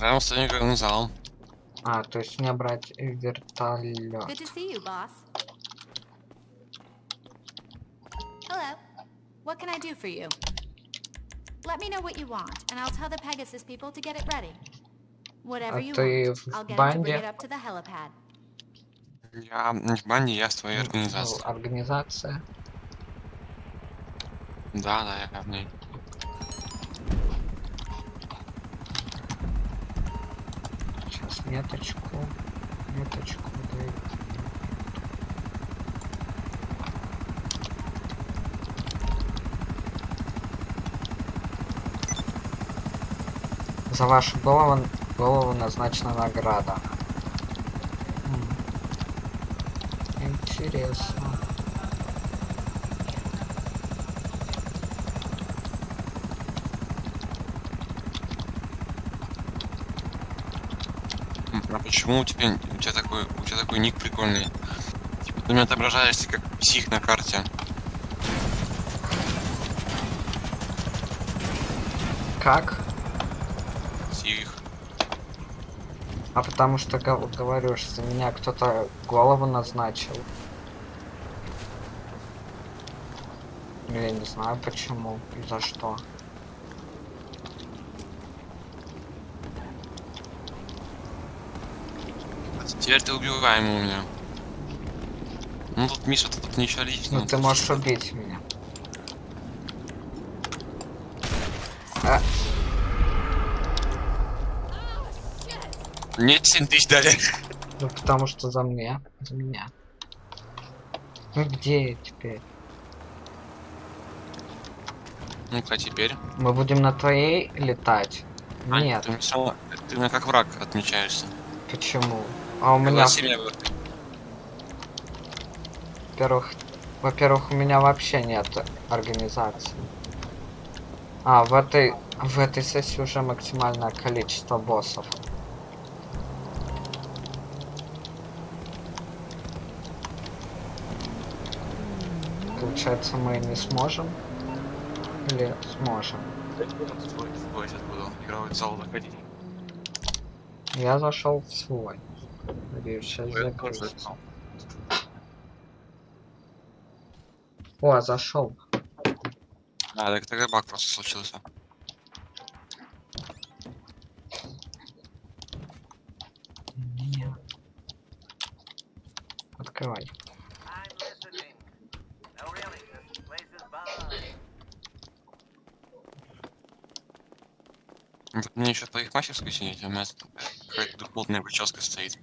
Рядом с тренировочным залом. А, то есть мне брать Good вертолет. to see you, boss. Hello. What can I do for you? Let me know what you want, and I'll tell the Pegasus people to get it ready. Whatever А you ты want, I'll в get 'em to bring банде? it up to the helipad. Я не в банде, я с твоей Ну, организацией. Организация. Да, да, я в ней. Меточку. Меточку даю. За вашу голову, голову назначена награда. Интересно. М, А почему у тебя, у тебя такой, у тебя такой ник прикольный? Типа ты меня отображаешься как псих на карте. Как? Псих. А потому что гов- говорю, что за меня кто-то голову назначил. Я не знаю почему и за что. А Теперь ты убиваемый у меня. Ну тут Миша, тут, тут ничего личного. Ну ты можешь убить меня. А, Мне 7 тысяч дали. ну потому что за меня. За меня. Ну где я теперь? Ну-ка теперь. Мы будем на твоей летать? А, Нет. Ты, ты меня как враг отмечаешься. Почему? А у меня, во-первых, во-первых, у меня вообще нет организации. А, в этой, в этой сессии уже максимальное количество боссов. Получается, мы не сможем? Или сможем? Я зашел в свой. Надеюсь, сейчас Я тоже закрылся. зашел. О, зашел. А, так тогда баг просто случился. Открывай. Мне еще в твоих мастерской сидеть, а у меня тут какая-то духовная прическа стоит.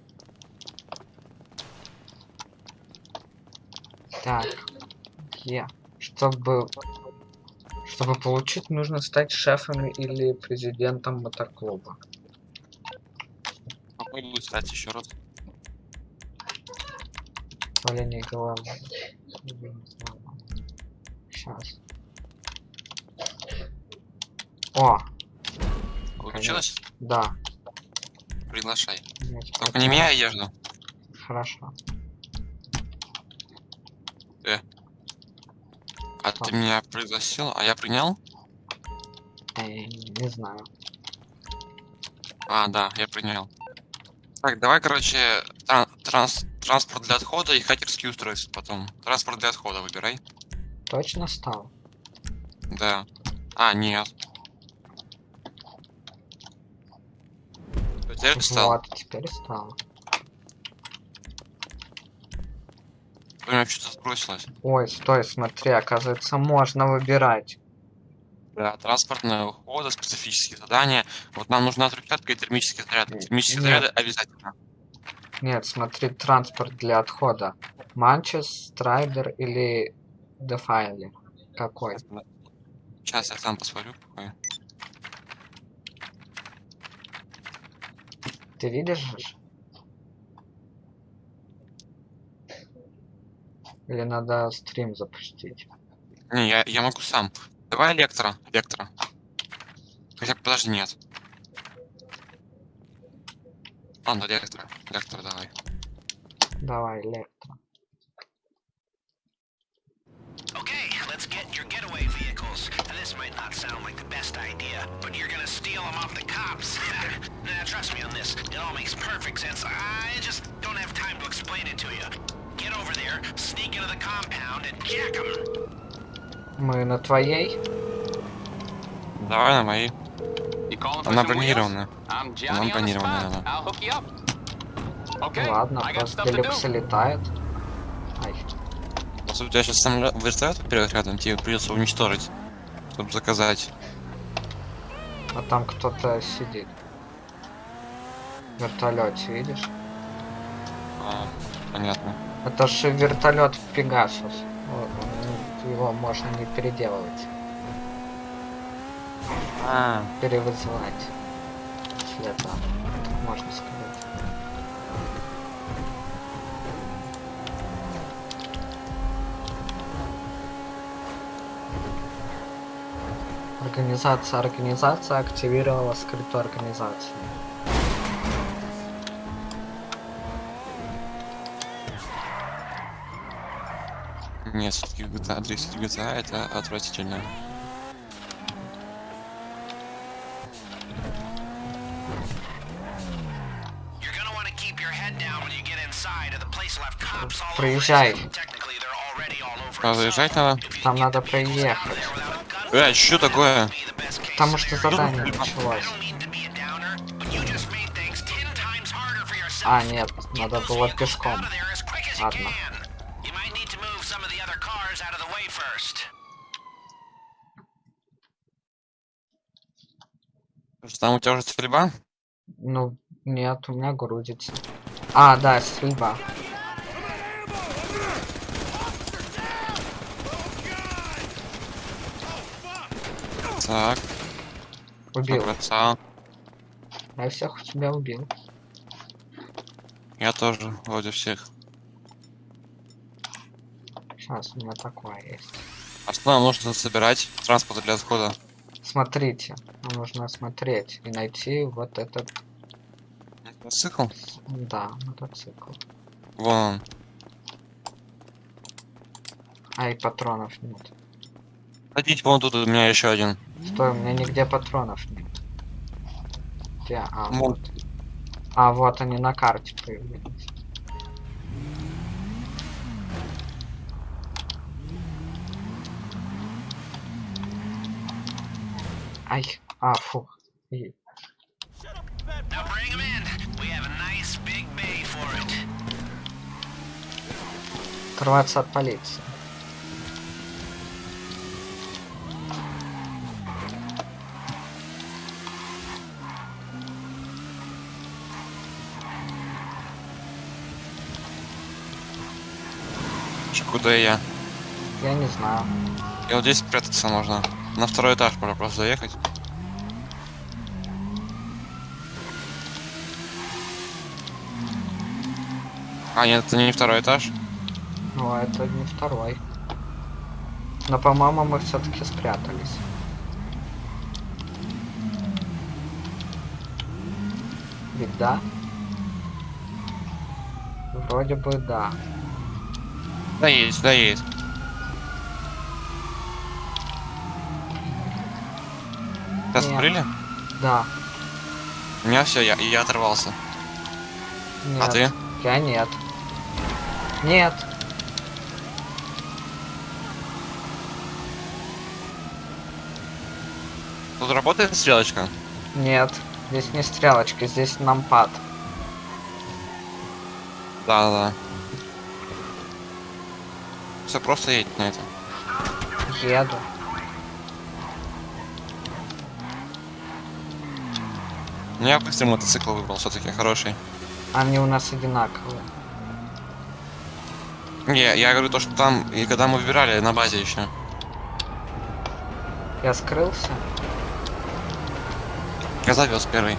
Так. Я. Чтобы... Чтобы получить, нужно стать шефом или президентом мотоклуба. Попробуй стать еще раз. Валение головы. Сейчас. О, Получилось? да. Приглашай. Я теперь Только не меняй одежду. Хорошо. Что? ты меня пригласил, а я принял? Эй, не знаю. А, да, я принял. Так, давай, короче, тран- транс- транспорт для отхода и хакерские устройства потом. Транспорт для отхода выбирай. Точно стал? Да. А, нет. Теперь. Вот, теперь стал. Меня что-то сбросилось. Ой, стой, смотри, оказывается, можно выбирать. Да, транспортное ухода, специфические задания. Вот нам нужна трехлетка и термические заряды. Термические Нет. заряды обязательно. Нет, смотри, транспорт для отхода. Манчес, Страйдер или Дефайлер? Какой? Сейчас я сам посмотрю. какой. Ты видишь? Или надо стрим запустить? Не, я, я могу сам. Давай лектора. Лектора. Хотя, подожди, нет. Ладно, лектора. Лектора давай. Давай, Электро. Okay, let's get your getaway vehicles. This might not sound like the best idea, but you're gonna steal them off the cops. nah, trust me on this. It all makes perfect sense. I just don't have time to explain it to you. Get over there, sneak Мы на твоей? Давай на for Она. I'm Она spot. да. Ладно, просто do. летает. Ай, Если у тебя сейчас самолет вертолет вперед рядом, тебе придется уничтожить, чтобы заказать. а там кто-то сидит. В вертолете, видишь? А, понятно. Это же вертолет Пегасус. Вот, ну, Его можно не переделывать, А, перевызывать. Если это так можно сказать. Организация, организация активировала скрытую организацию. Нет, все-таки GTA, 10 GTA это отвратительно. Проезжай. А заезжать надо? Там надо проехать. Блять, что такое? Потому что задание началось. don't mean to be a downer, but you just made things 10 times harder for yourself. А, нет, Get надо those было vehicles пешком. out of there as quick as you Ладно. can. You might need to move some of the other cars out of the way first. Что там у тебя уже стрельба? Ну, нет, у меня грузится. А, да, стрельба. Так, Убил. красава. Я всех у тебя убил. Я тоже, вроде всех. Сейчас у меня такое есть. А что нам нужно собирать? Транспорт для отхода. Смотрите, нам нужно смотреть и найти вот этот, Мотоцикл? да, мотоцикл. Вон он. А, и патронов нет. Ходите, вон тут у меня еще один. Стой, у меня нигде патронов нет. Где? А, вот. А, вот они на карте появились. Ай, а, фу. И-. Оторваться от полиции. Чё, Куда я? Я не знаю. И вот здесь прятаться можно. На второй этаж можно просто заехать. А, нет, это не второй этаж. Ну, а это не второй. Но, по-моему, мы все-таки спрятались. Ведь да? Вроде бы да. Да есть, да есть. Тебя Нет. Да. У меня все, я, я оторвался. Нет. А ты? Я нет. Нет. Тут работает стрелочка? Нет. Здесь не стрелочка, здесь нампад. Да, да, да. Все, просто едь на это. Еду. Ну я быстрый мотоцикл выбрал, все-таки хороший. Они у нас одинаковые. Не, я говорю то, что там, и когда мы выбирали на базе еще. Я скрылся. Я завез первый.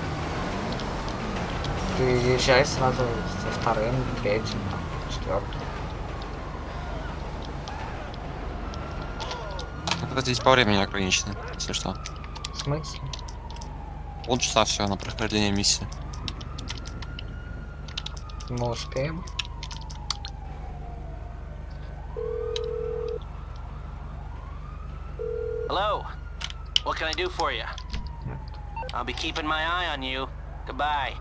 Ты езжай сразу со вторым, третьим, четвертым. Это здесь по времени ограничено, если что. В смысле? Полчаса все на прохождение миссии. Мы успеем. Hello. What can I do for you? I'll be keeping my eye on you. Goodbye.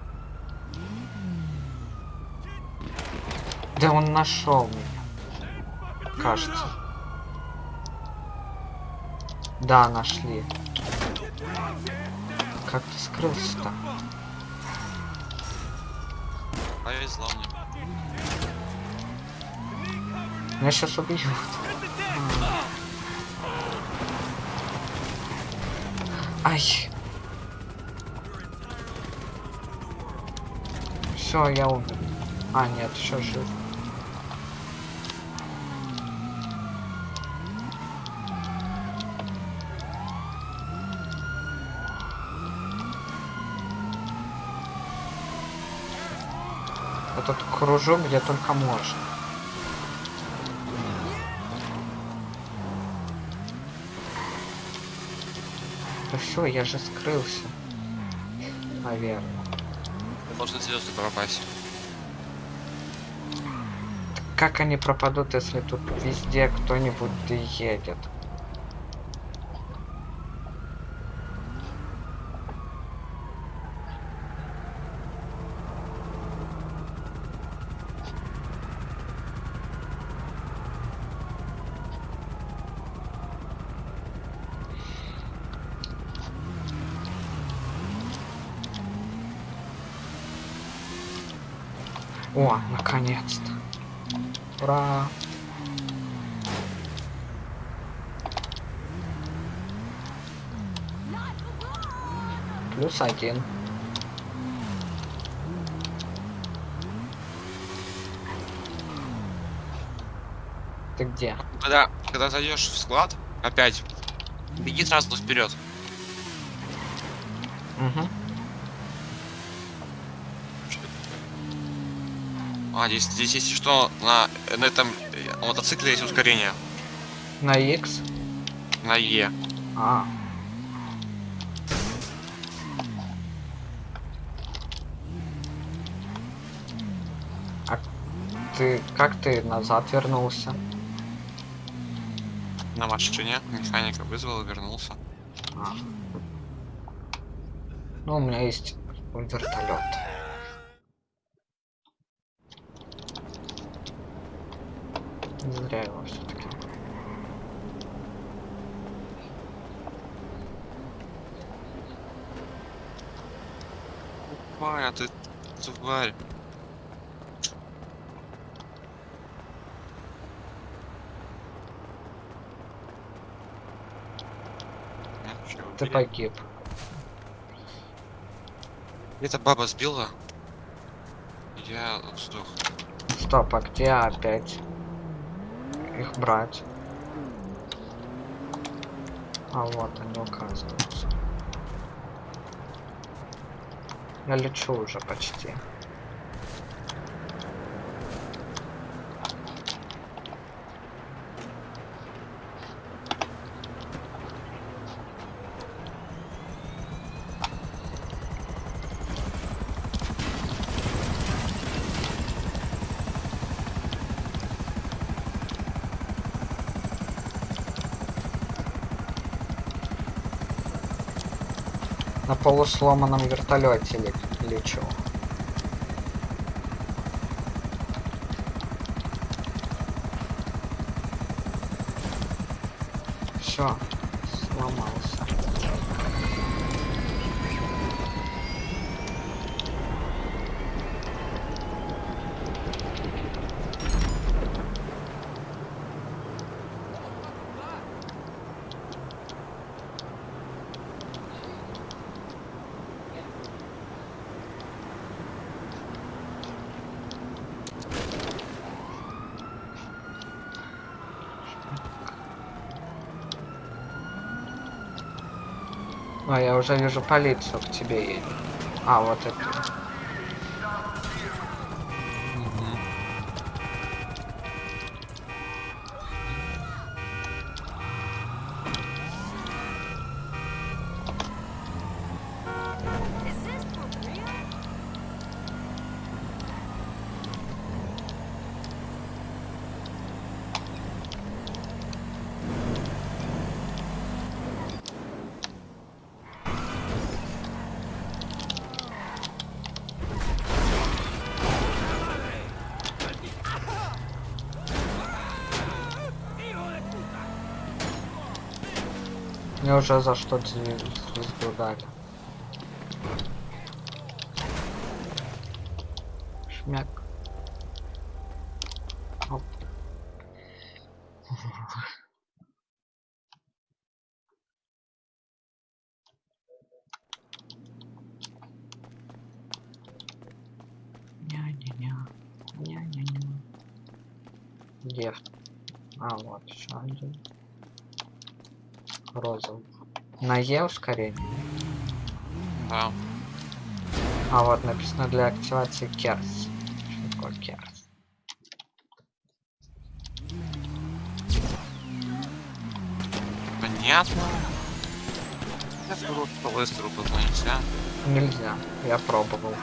Да он нашел меня. Кажется. Да, нашли. Как ты скрылся-то? Повезло мне. Меня сейчас убьют. Ай. Все, я умер. А, нет, еще жив. Этот кружок где только можно. Да все, я же скрылся. Наверное. Должны звезды пропасть. Как они пропадут, если тут везде кто-нибудь едет? О, наконец-то. Ура! Плюс один. Ты где? Когда, когда зайдешь в склад, опять, беги сразу вперед. Угу. А, здесь, здесь если что, на, на этом э, мотоцикле есть ускорение. На X? На Е. А. А ты как ты назад вернулся? На машине. Механика вызвал и вернулся. А. Ну, у меня есть вертолет. Зря его все-таки. Ваня, ты тварь. Ну, Ты погиб. Эта баба сбила. Я сдох. Стоп, а где опять их брать? А вот они указываются. Я лечу уже почти. Полусломанном вертолете ле- лечу. Все, сломался. А, я уже вижу полицию к тебе едет. А, вот это. Уже за что звезду звезду дали. Шмяк. Оп. Ня-ня-ня. Ня-ня-ня. Где? А, вот еще один. Розовый. На Е ускорение. Да. А вот написано для активации керс. Что такое керс? Понятно. Я что Лестеру позвонить, а? Нельзя. Я пробовал.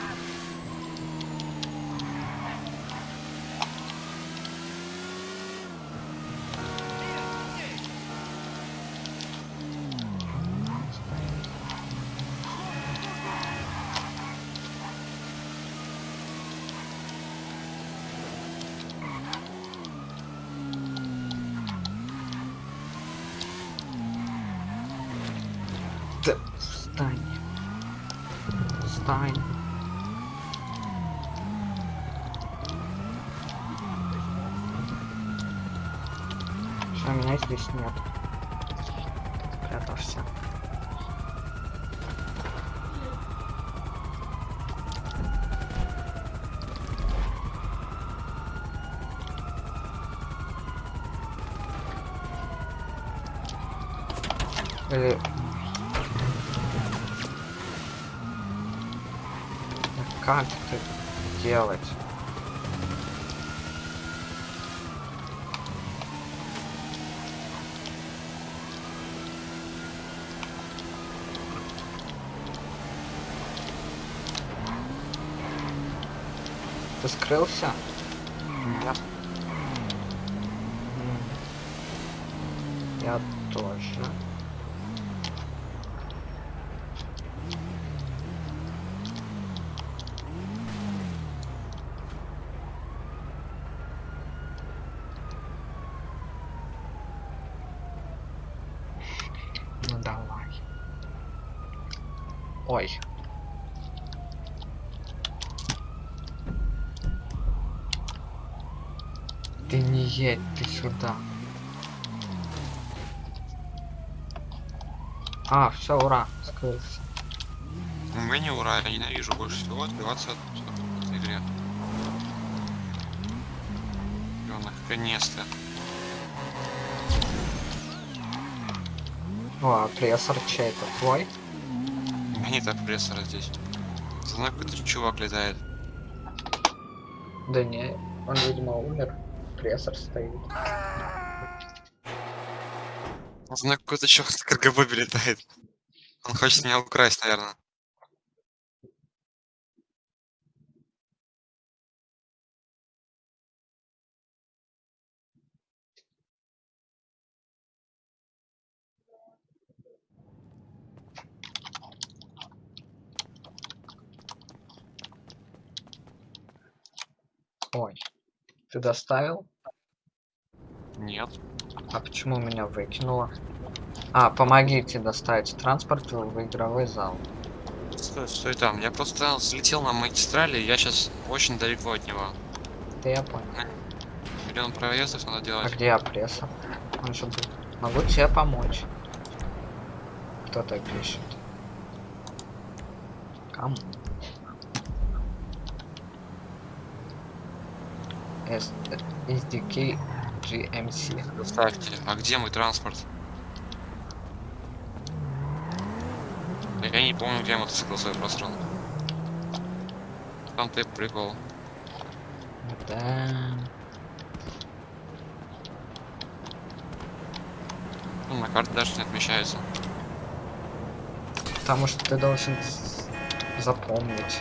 Ты скрылся? Нет. М. Я тоже. Ну давай. Ой. Ты не едь, ты сюда. А, все, ура, скрылся. Вы не ура, я ненавижу больше всего отбиваться от этой игре. Наконец-то. О, а прессор чей-то твой? У меня нет опрессора здесь. За мной какой-то чувак летает. Да не, он, видимо, умер. Прессор стоит. За мной какой-то чувак с КГБ летает. Он хочет меня украсть, наверное. Ой. Ты доставил? Нет. А почему меня выкинуло? А, помогите доставить транспорт в игровой зал. Стой, стой там. Я просто слетел на магистрали, я сейчас очень далеко от него. Да я понял. Миллион проездов надо А делать. где опрессор? Он же был. Могу тебе помочь. Кто-то пишет. Кому? S SDK GMC. Доставьте. А где мой транспорт? Я не помню, где я мотоцикл свой просрал. Там ты прикол. Да. Ну, на карте даже не отмечается. Потому что ты должен запомнить.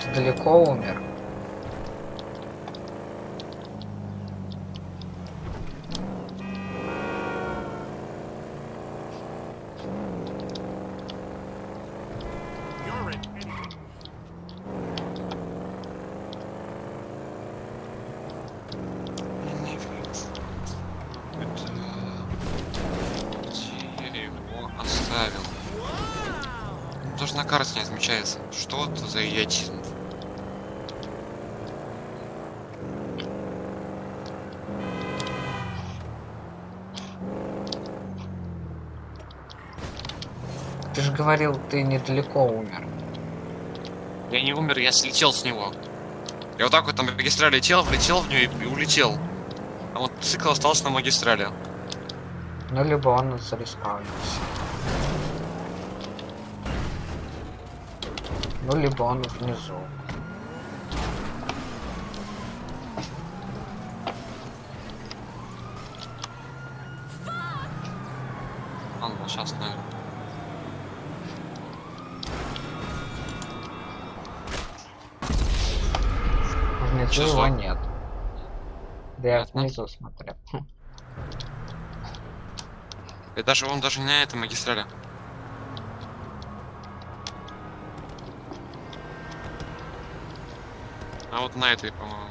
Ты далеко умер? на карте не отмечается. Что это за идиотизм? Ты же говорил, ты недалеко умер. Я не умер, я слетел с него. Я вот так вот на магистрали летел, влетел в нее и, и улетел. А вот цикл остался на магистрали. Ну, либо он зареспаунился. Ну, либо он внизу. Ладно, сейчас, наверное. Чё его нет. Да я внизу смотрел. И даже он даже не на этой магистрали. А вот на этой, по-моему.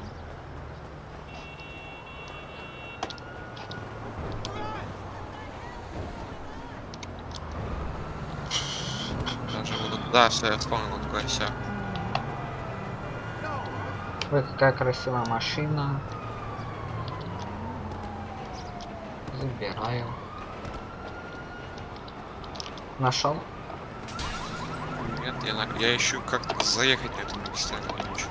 Даже вот- Да, все, я вспомнил, такое все. Ой, какая красивая машина. Забираю. Нашел? Нет, я, я ищу как заехать на эту магистраль. не ищу.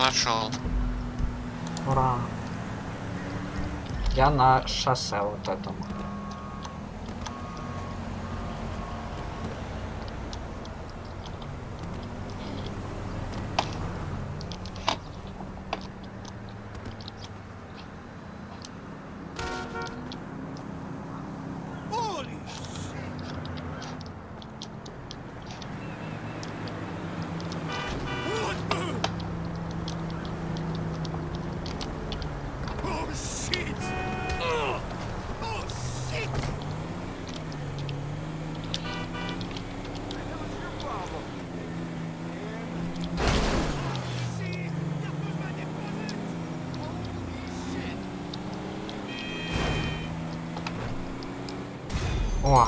Нашел. Ура. Я на шоссе вот этом. О,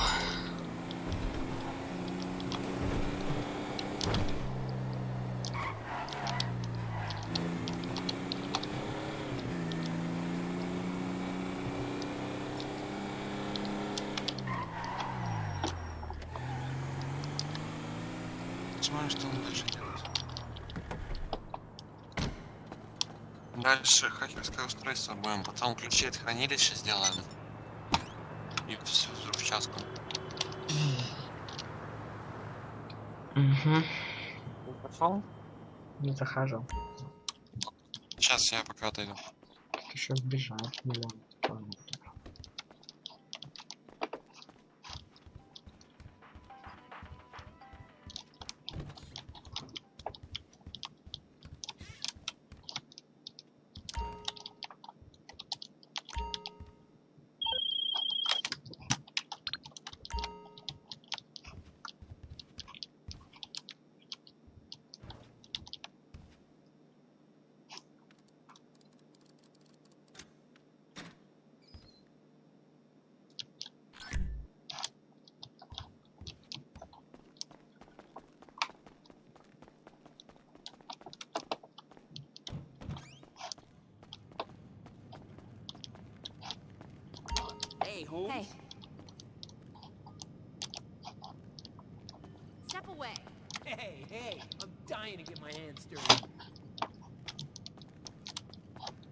Смотрим, что он дальше делает. Дальше устройство будем, потом ключи от хранилища сделаем. И всю взрывчатку. угу. Пошел? Не захожу. Сейчас я пока отойду. Еще сбежать миллион.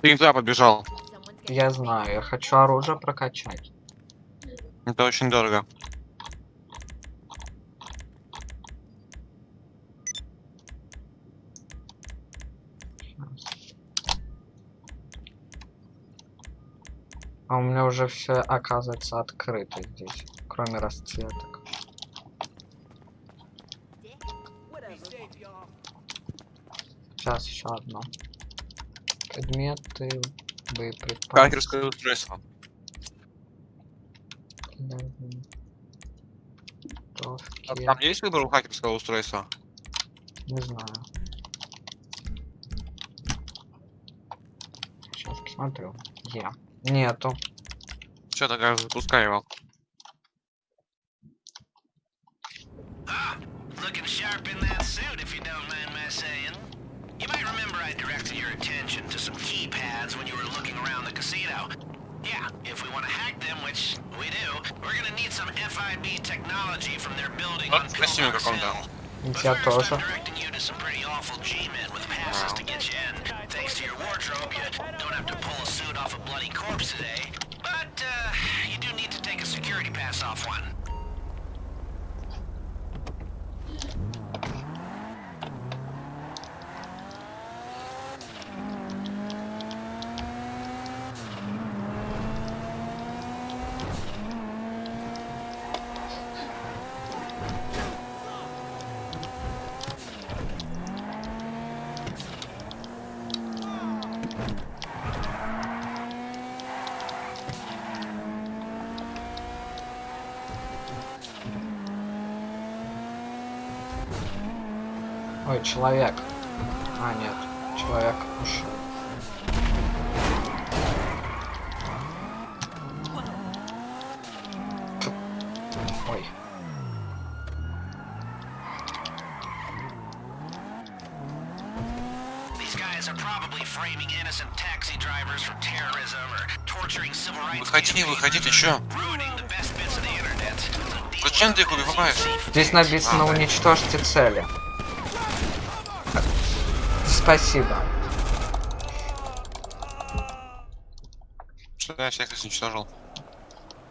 Ты не туда побежал. Я знаю, я хочу оружие прокачать. Это очень дорого. А у меня уже все оказывается открыто здесь, кроме расцветок. Сейчас еще одно. Предметы, боеприпасы. Хакерское устройство. А. Там есть выбор у хакерского устройства? Не знаю. Сейчас посмотрю. Я. Нету. Что тогда запускай его. But Я человек. А, нет. Человек ушел. Т- Ой. Выходи, выходи, ты чё? Зачем ты их убиваешь? Здесь написано А, уничтожьте цели. Спасибо. Что я всех уничтожил?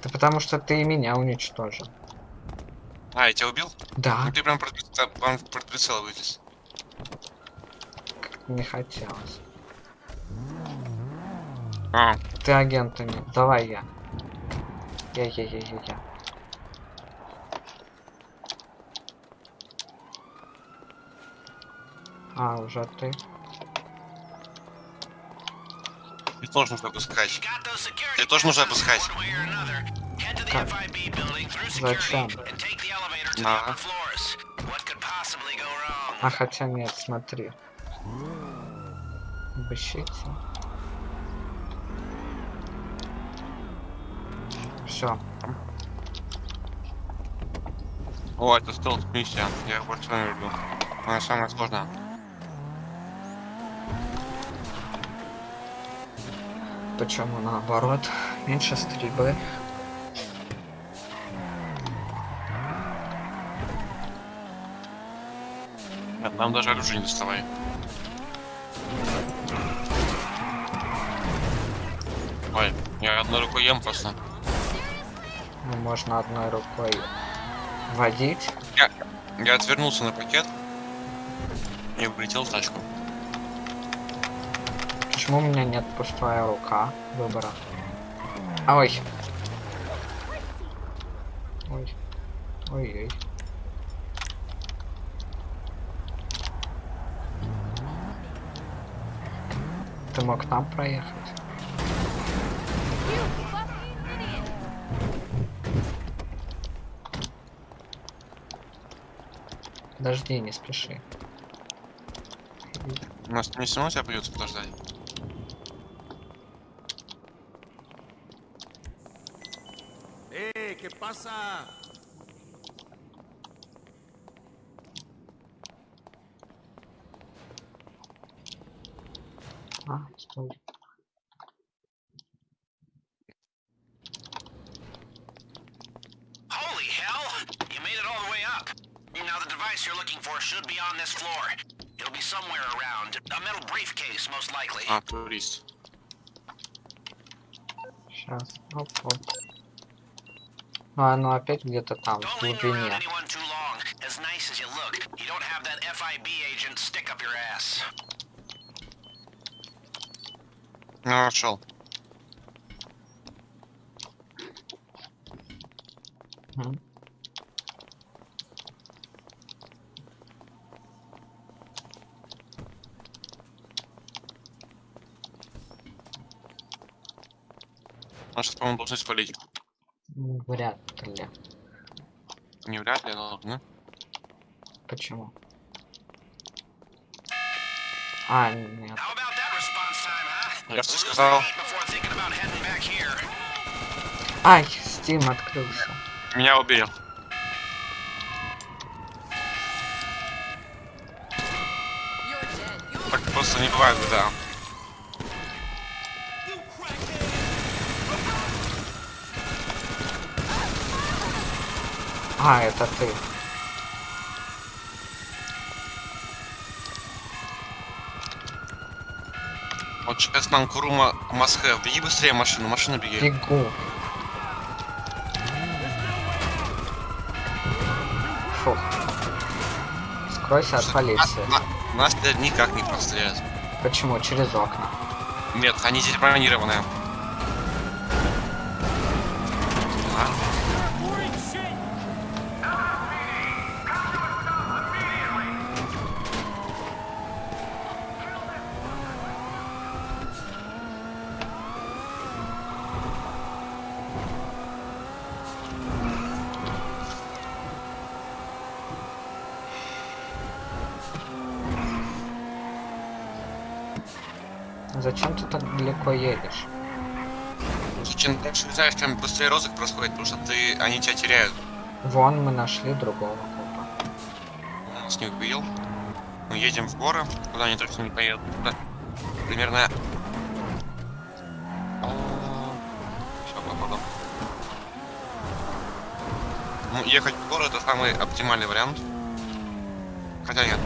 Да потому что ты и меня уничтожил. А, я тебя убил? Да, Ну ты прям под, под прицел вылез. не хотелось. А, Ты агентами. Давай я. Я, я, я, я, я. А, уже ты. и тоже нужно опускать. Тебе тоже нужно опускать. Как? Зачем? wrong? А хотя нет, смотри. Обыщите. Все. О, это стелс миссия. Я больше вами люблю. Она самая сложная. Почему наоборот? Меньше стрельбы. Нет, нам даже оружие не доставай. Ой, я одной рукой ем просто. Ну, можно одной рукой водить. Я, я отвернулся на пакет и улетел в тачку. Почему у меня нет пустая рука выбора? А, Ой. Ой. Ой-ой. Ты мог там проехать? Подожди, не спеши. Нас не равно тебя придется подождать. casa. Ah, estou. Holy hell! You made it all the way up. Now the device you're looking for should be on this floor. It'll be somewhere around. A metal briefcase, most likely. Ah, please. Сейчас, оп. Ну, оно опять где-то там, в глубине. anyone too long. As nice as you look, you don't have that FIB agent stick up your ass. Ну, нашел. Сейчас, по-моему, должны спалить. Вряд ли. Не вряд ли, но должны. Почему? А, нет. Я что сказал? Ай, Steam открылся. Меня убили. Так просто не бывает, да. А, это ты. Вот сейчас нам Курума Масхэ. Беги быстрее машину, машина беги. Бегу. Фух. Скройся от полиции. На- Нас теперь никак не простреляют. Почему? Через окна. Нет, они здесь бронированные. Летаешь, тем быстрее розыск происходит, потому что ты, они тебя теряют. Вон мы нашли другого копа. Он нас не убил. Мы едем в горы, куда они точно не поедут. Да. Примерно... Все, походу. Ну, ехать в горы это самый оптимальный вариант. Хотя нет.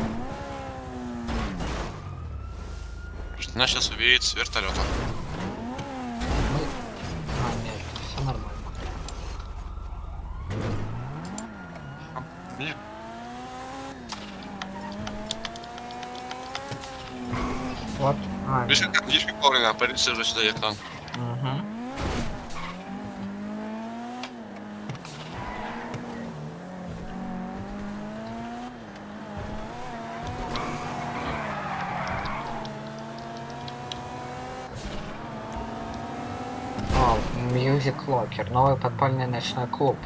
Потому что нас сейчас увидит с вертолета. Мы... А, нет, все нормально. Блин. Вот. А, Видишь, нет. как, как вовремя полиция уже сюда. Мгм. О, Music Locker, новый подпольный ночной клуб.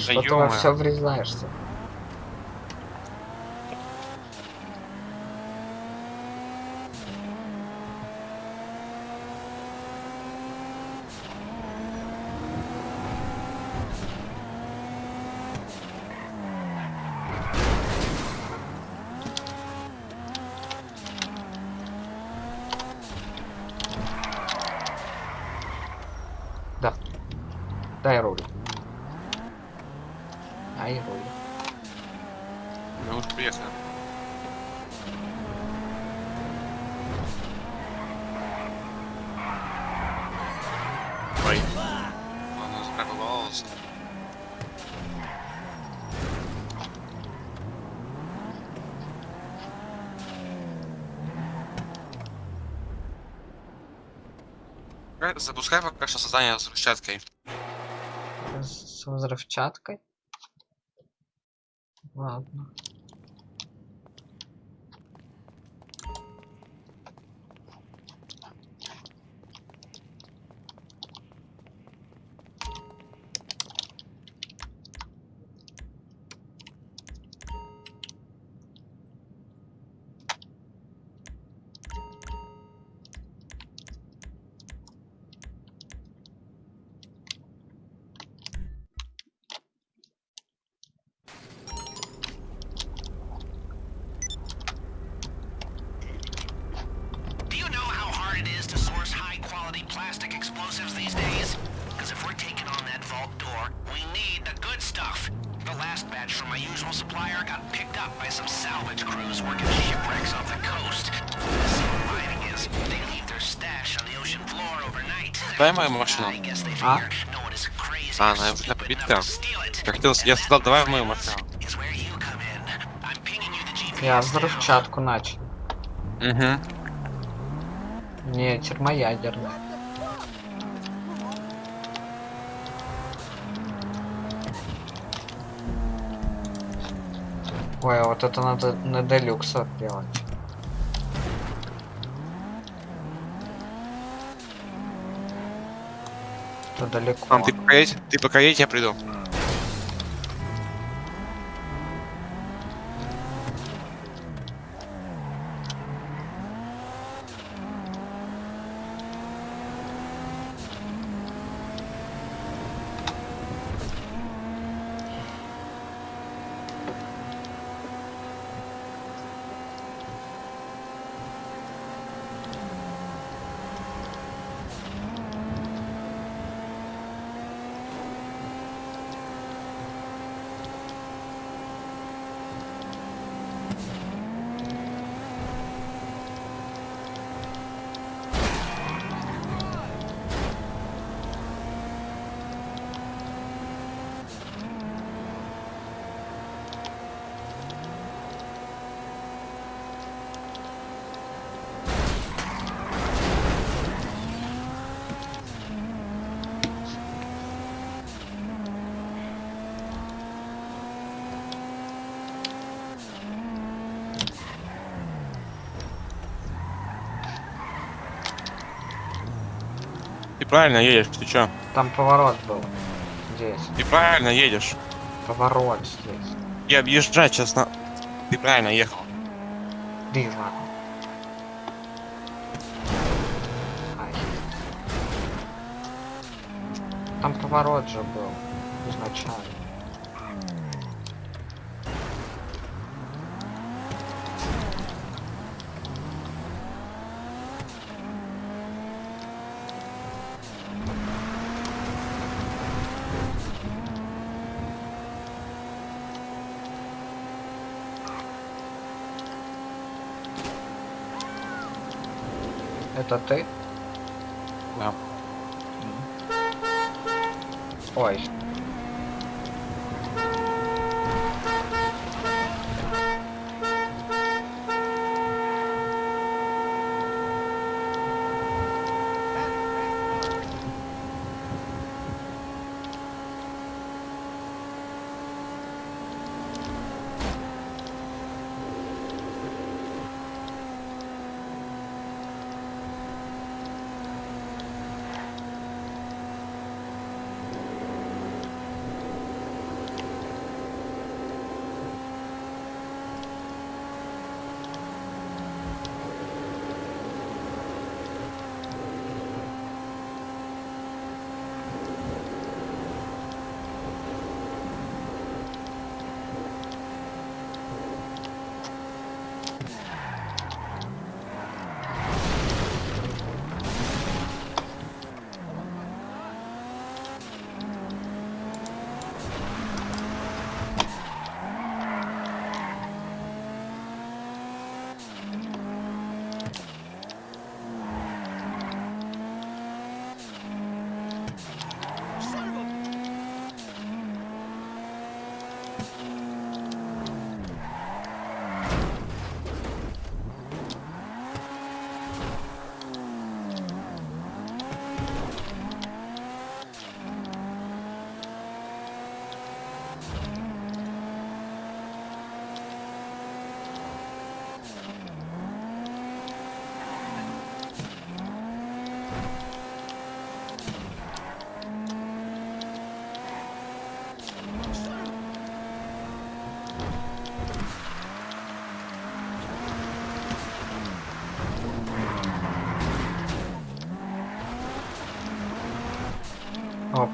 Что ты во все врезаешься? Да. Дай руль. Дай руль. Мы уже приехали. Ой. Она запарковалась. Э, Запускай пока что создание с взрывчаткой. С с взрывчаткой. А, она уже to steal it. Я хотел, я сказал, давай мою you the GPS Я взрывчатку начал. Угу. Не, термоядерный. Ой, а вот это надо на делюксах делать. Далеко. Мам, ты пока едь, ты пока едь, я приду. Правильно едешь, ты чё? Там поворот был. Здесь. Ты правильно едешь. Поворот здесь. Я объезжать сейчас на... Ты правильно ехал. И ладно. Там поворот же был. Изначально. Это ты? Да. Ой. О,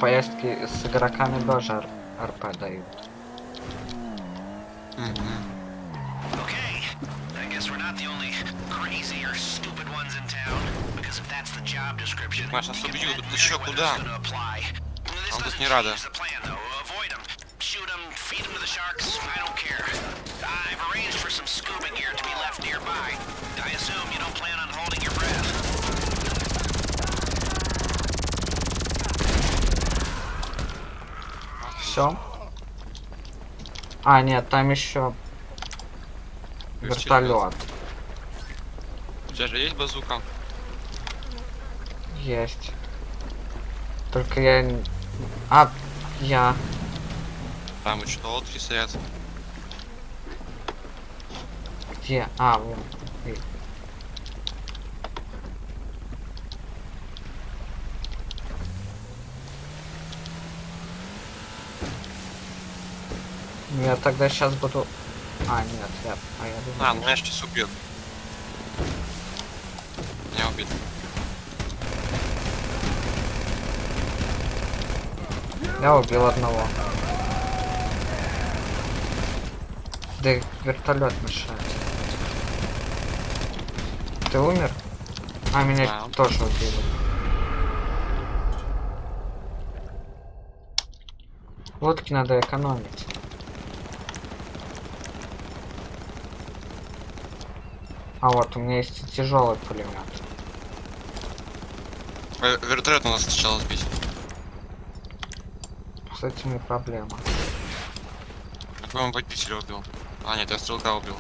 поездки с игроками тоже РП дают. Okay, I guess we're not the only crazy or stupid ones in town. Because if that's the job description, Маш, нас убьют. Ты чё, куда? Он тут не рада. Все. А, нет, там еще вертолет. У тебя же есть базука? Есть. Только я... А, я... Там еще лодки стоят. Где? А, вон. Я тогда сейчас буду... А, нет, я... А, я думаю... А, ну меня сейчас убьет. Меня убит. Я убил одного. Да вертолет мешает. Ты умер? А, меня Да. тоже убили. Лодки надо экономить. А вот, у меня есть тяжелый пулемет. Э, Вертолет надо сначала сбить. С этим и проблема. Он водителя убил? А, нет, я стрелка убил.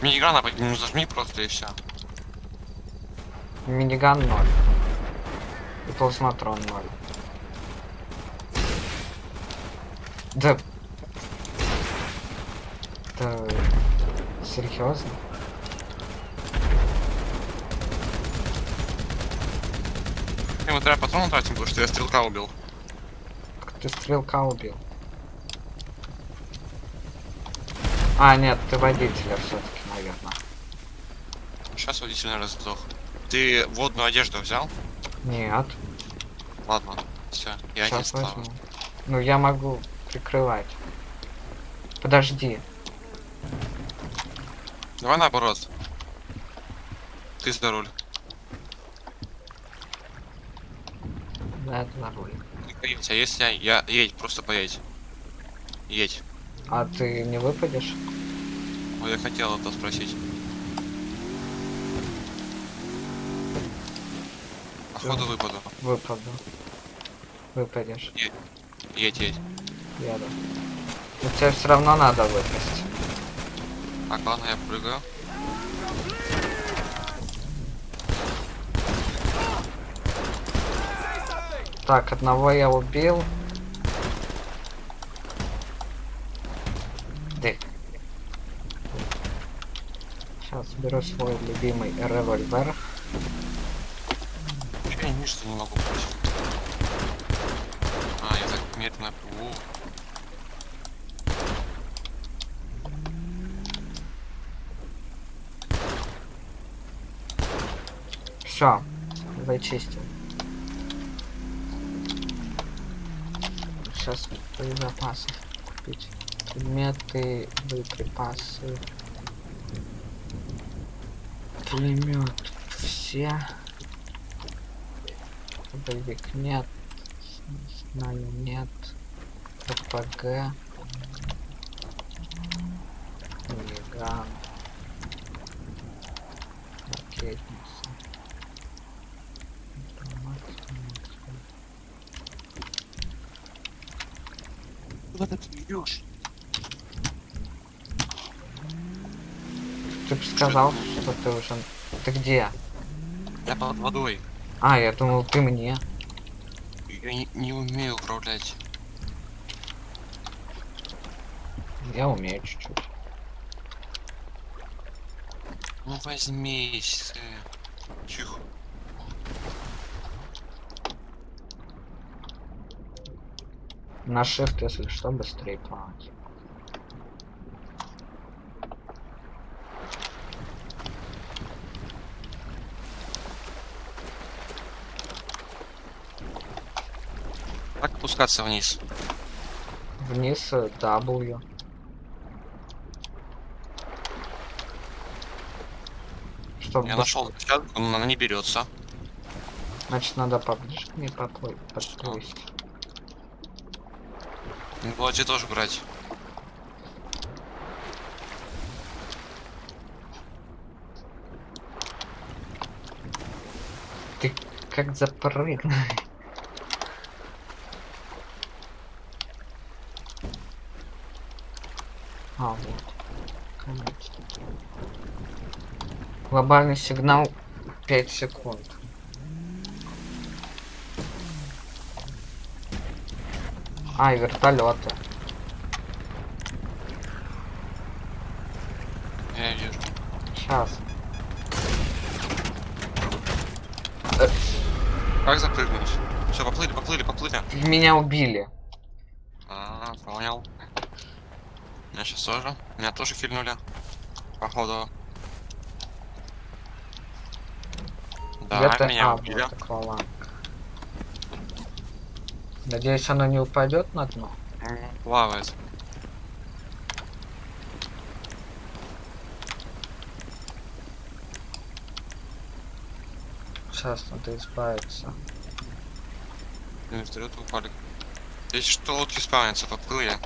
Миниграна под нему зажми просто и все. Миниган 0. И плазматрон 0. Да. Да. Серьезно? Ему треба патроны тратим, потому что я стрелка убил. Ты стрелка убил? А, нет, ты водителя все-таки, наверное. Сейчас водитель, наверное, сдох. Ты водную одежду взял? Нет, Ладно, все, я не сейчас стал. возьму. Ну, я могу прикрывать. Подожди. Давай наоборот. Ты за руль. Да, это за руль. Едь, а если я, я едь, просто поедь. Едь. А ты не выпадешь? Вот я хотел это спросить. Походу выпаду. Выпаду. Выпадешь. Едь, едь. Еду. Но тебе все равно надо выпасть. Так, ладно, я прыгаю. Так, одного я убил. Дых. Сейчас беру свой любимый револьвер. Я ничто не могу брать. А, я так медленно плыву. Все, зачистил. Сейчас боезапасы купить. Предметы, боеприпасы. Пулемет все. Боевик нет. Знаю нет. РПГ. Миган. Ракетница. Автомат, автомат. Куда ты идешь? Ты бы сказал, что ты уже... Ты где? Я под водой. А, я думал, ты мне. Я не, не умею управлять. Я умею чуть-чуть. Ну возьмись. Тихо. На shift, если что, быстрее плавать. Как опускаться вниз? Вниз э, W. Чтобы Я нашел площадку, но она не берется. Значит, надо поближе к ней подплыть. Надо было тебе тоже брать. Ты как запрыгнул. А, вот. Конечно. Глобальный сигнал 5 секунд. А, вертолеты. Я вижу. Сейчас. Как запрыгнуть? Все, поплыли, поплыли, поплыли. Меня убили. А, понял. Меня сейчас тоже. Меня тоже кильнули. Походу. Да, Где-то- меня а, убили. вот. Надеюсь, оно не упадет на дно. Плавает. Сейчас надо избавиться. На вертолет упали. Если что, лодки спавнятся, поплыли.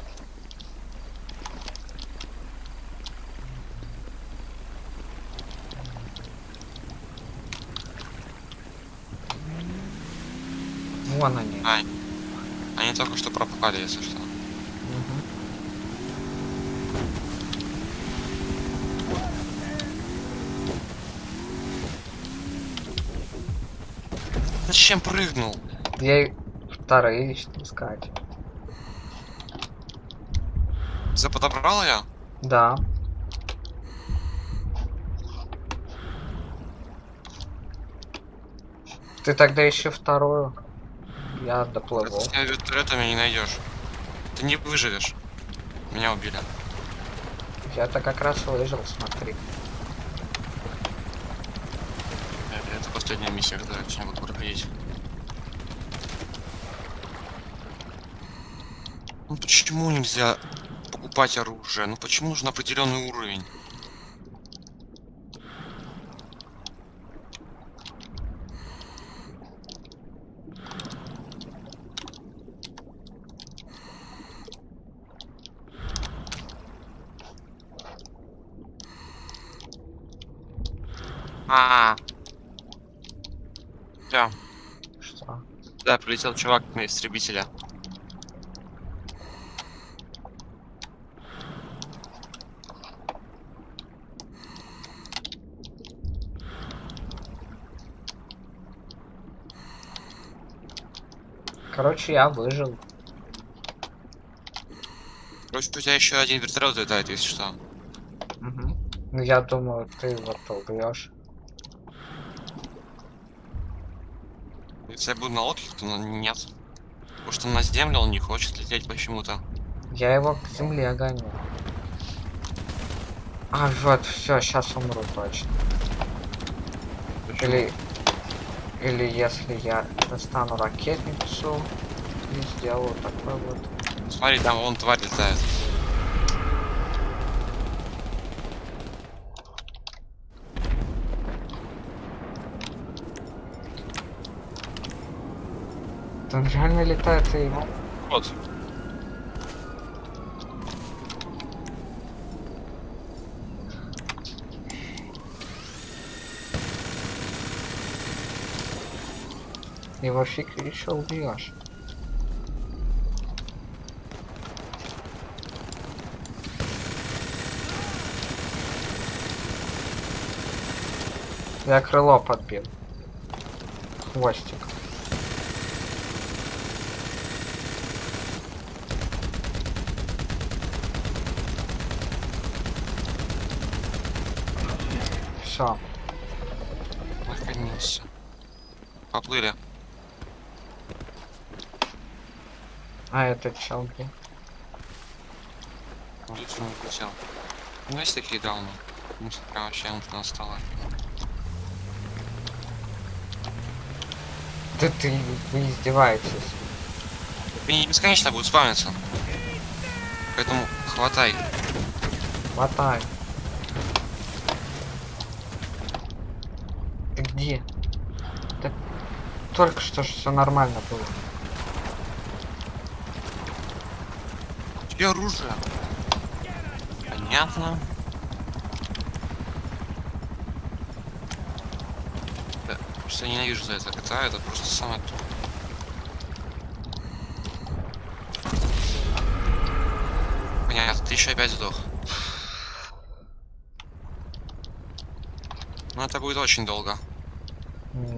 Вон они. Ай. Они только что пропали, если что. Зачем прыгнул? Ей вторые искать. Ты подобрал я? Да. Ты тогда ищи вторую. Я доплыву. С тебя вертолетами не найдешь. Ты не выживешь. Меня убили. Я-то как раз выжил, смотри. Э, Это последняя миссия, которую я буду проходить. Ну почему нельзя покупать оружие? Ну почему нужен определенный уровень? А. Всё. Что? Да, прилетел чувак на истребителя. Короче, я выжил. Короче, у тебя еще один вертолет летает, если что. Мгм. Ну я думаю, ты его убьешь. Если я буду на лодке, то нет. Потому что на землю он не хочет лететь почему-то. Я его к земле гоню. А, вот, все, сейчас умру точно. Или, или если я достану ракетницу и сделаю такой вот. Смотри, там вон тварь летает. Он реально летает и... Вот. Его фиг еще убьешь. Я крыло подбил. Хвостик. Все. Наконец. Поплыли. А этот чел где? Лучше не летел. Ну есть такие дауны. Ну, прям вообще он настала. Да ты, вы издеваетесь. Они бесконечно будут спавниться. Поэтому хватай. Хватай. Где? Да только что же все нормально было. И оружие. Понятно. Да, я ненавижу за это кота, это просто самое то. Понятно, ты еще опять сдох. Ну это будет очень долго.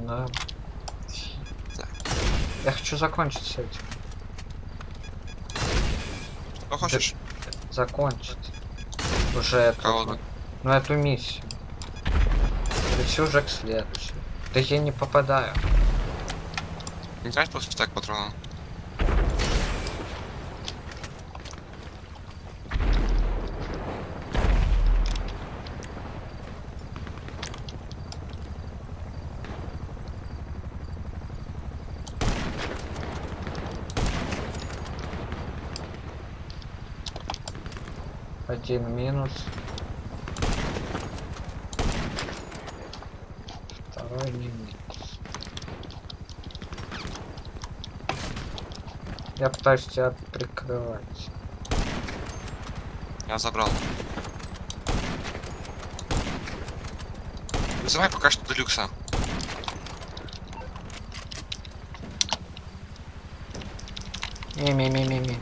Да. Так. Я хочу закончить с этим. Что хочешь? Закончить. Уже эту. Ну эту миссию. Перейти уже к следующей. Да я не попадаю. Не трать просто так патрона. Один минус. Второй не минус. Я пытаюсь тебя прикрывать. Я забрал. Вызывай пока что Делюкса. Не-не-не-не-не.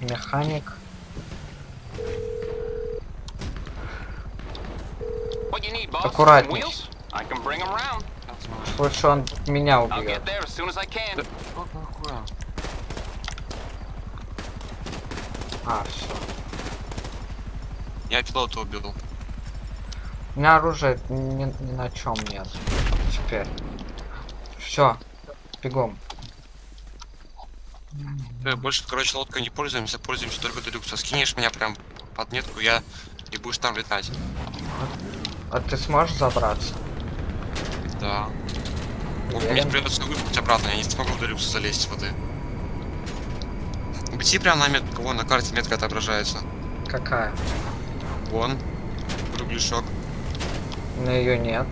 Механик. What you need, boss? Some Аккуратней. Лучше он меня убьет. can. А, все. Я пилота убил. У меня оружия ни, ни на чем нет. Теперь. Все. Бегом. Э, Больше, короче, лодкой не пользуемся, пользуемся только Делюкса. Скинешь меня прям под метку, я и будешь там летать. А ты сможешь забраться? Да. Ну, Мне Уверен? придется выпустить обратно, я не смогу в Делюкс залезть с воды. Бти прям на метку, вон на карте метка отображается. Какая? Вон. Кругляшок. Но ее нет.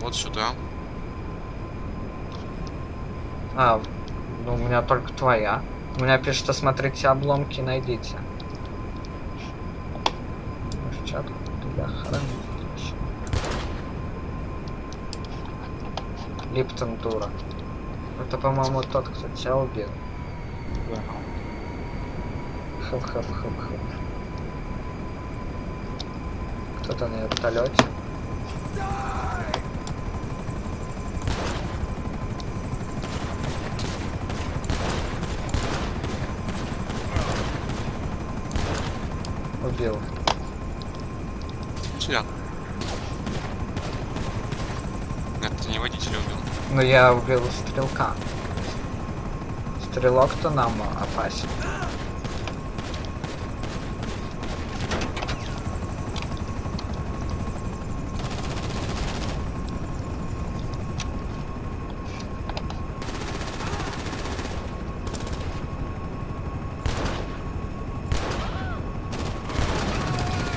Вот сюда. А, ну у меня только твоя. У меня пишет, что смотрите обломки, найдите. Перчатку для хранилища. Липтон дура. Это, по-моему, тот, кто тебя убил. Хэп-хэп-хэп-хэп. Кто-то на вертолете. Но я убил стрелка. Стрелок-то нам опасен.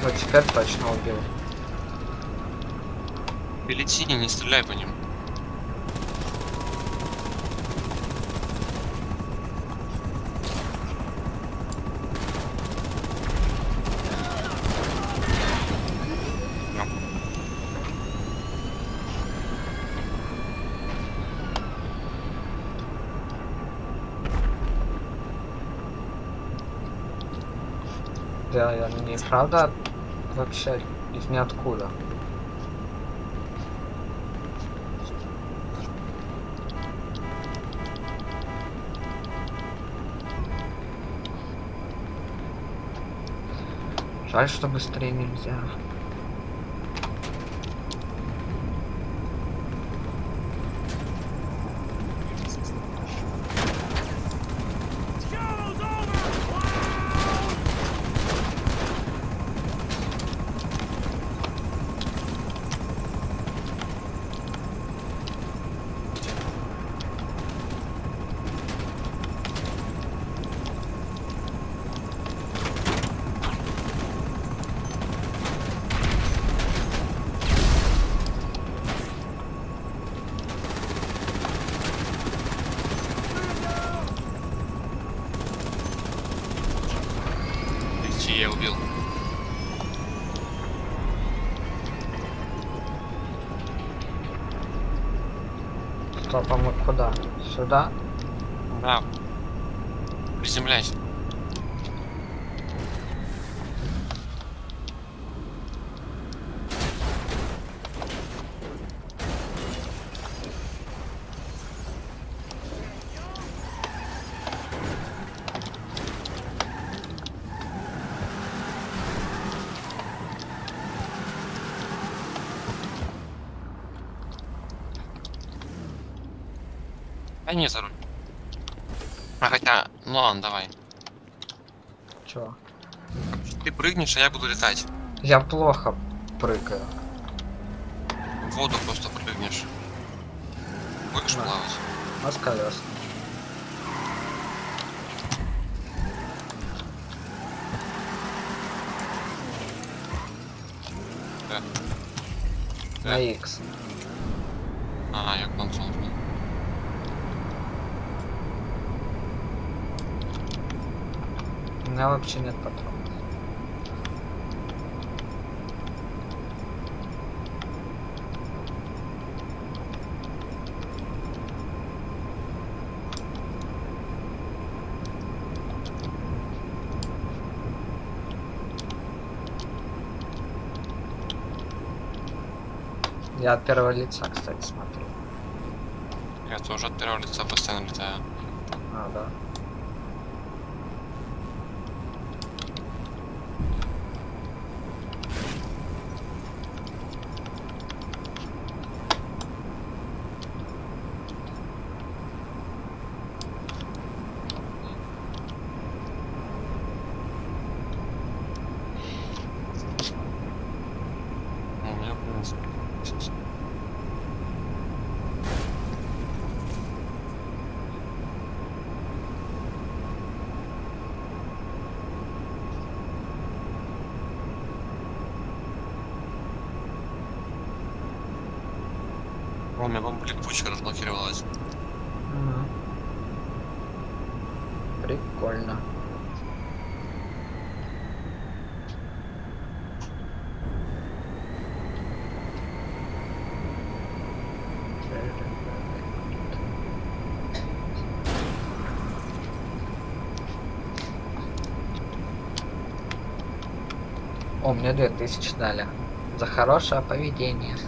Вот теперь точно убил. Лети, не стреляй по ним. Я не правда вообще из ниоткуда. Жаль, что быстрее нельзя. Прыгнешь, а я буду летать. Я плохо прыгаю. В воду просто прыгнешь. Будешь Да. плавать. А с колес. Да. На. X. А, я консол. У меня вообще нет патронов. Я от первого лица, кстати, смотрю. Я тоже от первого лица постоянно летаю. А, да. Мне 2000 дали. За хорошее поведение.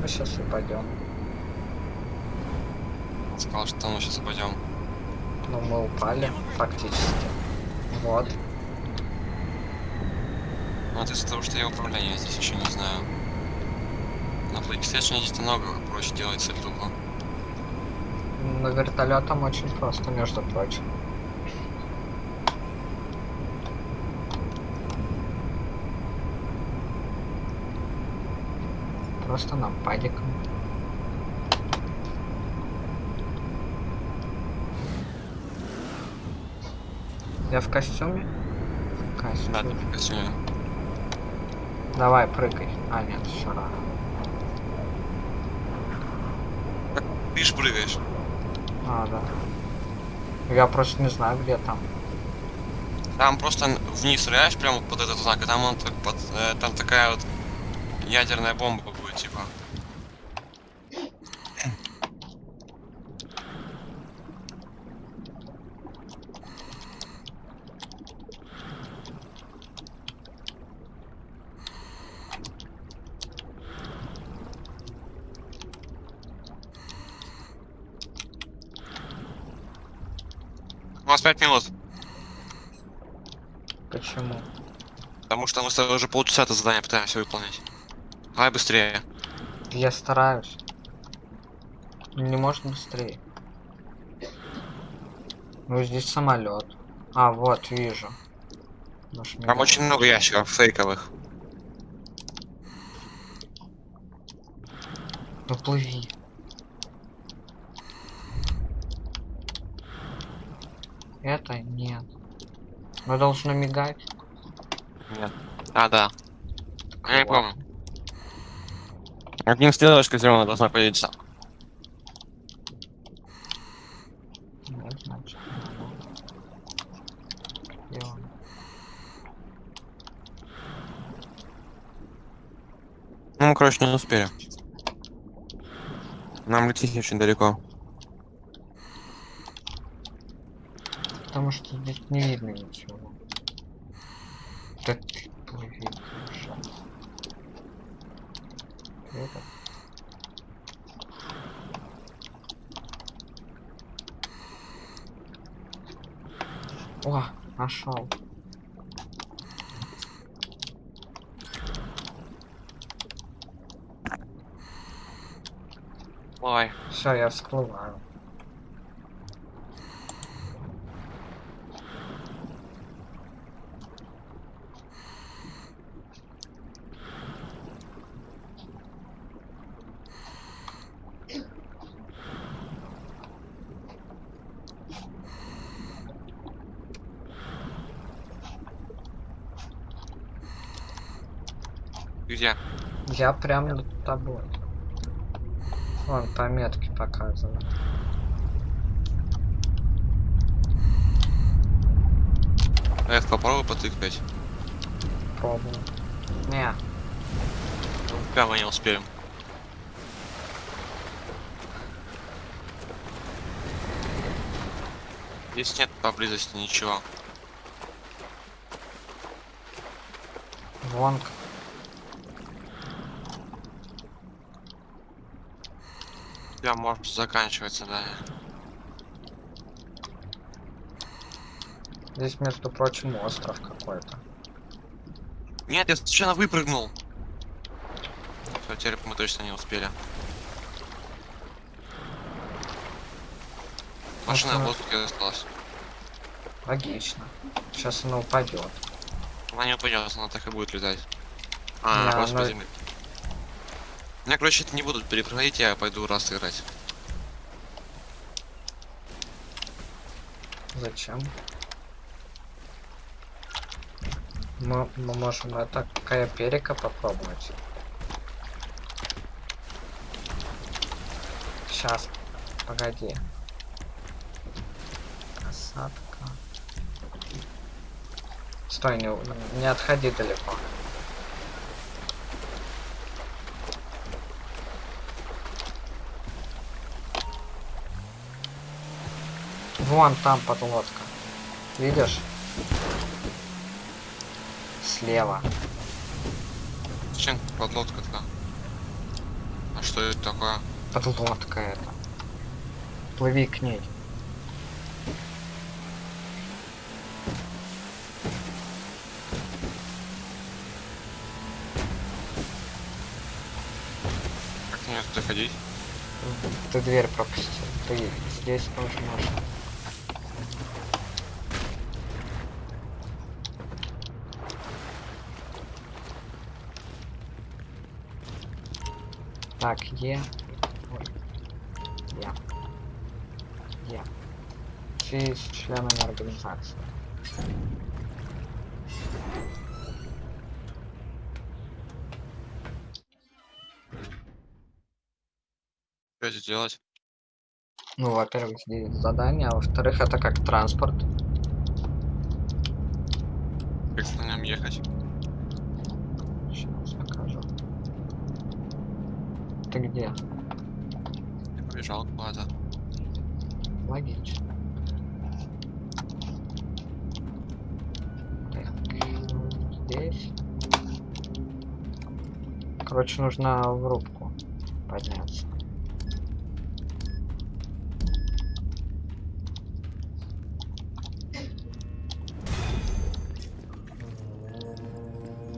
Мы сейчас упадем. Сказал, что мы сейчас упадем. Но мы упали, фактически. Вот. Ну, это из-за того, что я управление здесь еще не знаю. На PlayStation здесь намного проще делать сальтуху. На вертолетом очень просто, между прочим. Просто нам падиком. Я в костюме? В костюме. Да, ты костюме. Давай, прыгай. А, нет, еще рано. Ты ж прыгаешь. А, да. Я просто не знаю, где там. Там просто вниз стреляешь прямо под этот знак, и там, он так под, э, там такая вот ядерная бомба будет, типа. У вас пять минут, Почему? потому что мы с тобой уже полчаса это задание пытаемся выполнять. Давай быстрее. Я стараюсь. Не может быстрее. Ну здесь самолет. А, вот, вижу. Наш Там очень много ящиков фейковых. Ну плыви. Это нет. Мы должны мигать. Нет. А, да. Я не помню. Одним стрелочкой зеленая должна появиться. Ну, короче, не успели. Нам лететь очень далеко. Потому что здесь не видно ничего. Да ты плыви, ужас. Это. О, нашел. Ой. Все, я всплываю. Где? Я прям над тобой. Вон пометки показывают. F попробуй потыкать. Пробую. Не, Прямо не успеем. Здесь нет поблизости ничего. вон. к- Я может заканчивается, да. Здесь, между прочим, остров какой-то. Нет, я случайно выпрыгнул. Все, теперь мы точно не успели. Машина в воздухе осталась. Логично. Сейчас она упадет. Она не упадет, она так и будет летать. А, Да, просто она- земле. Я, короче, это не буду перепроходить, я пойду раз играть. Зачем? Мы, мы можем это перека попробовать. Сейчас. Погоди. Касатка. Стой, не, не отходи далеко. Вон там подлодка. Видишь? Слева. Зачем подлодка-то? А что это такое? Подлодка это. Плыви к ней. Как мне туда ходить? Ты дверь пропустил. Ты здесь тоже можешь. Так, Е. Ой. Я. Я. Все с членами организации. Что здесь делать? Ну, во-первых, здесь задание, а во-вторых, это как транспорт. Как на нем ехать? Сейчас покажу. Ты где? Я побежал куда-то. Логично. Так, здесь. Короче, нужно в рубку подняться.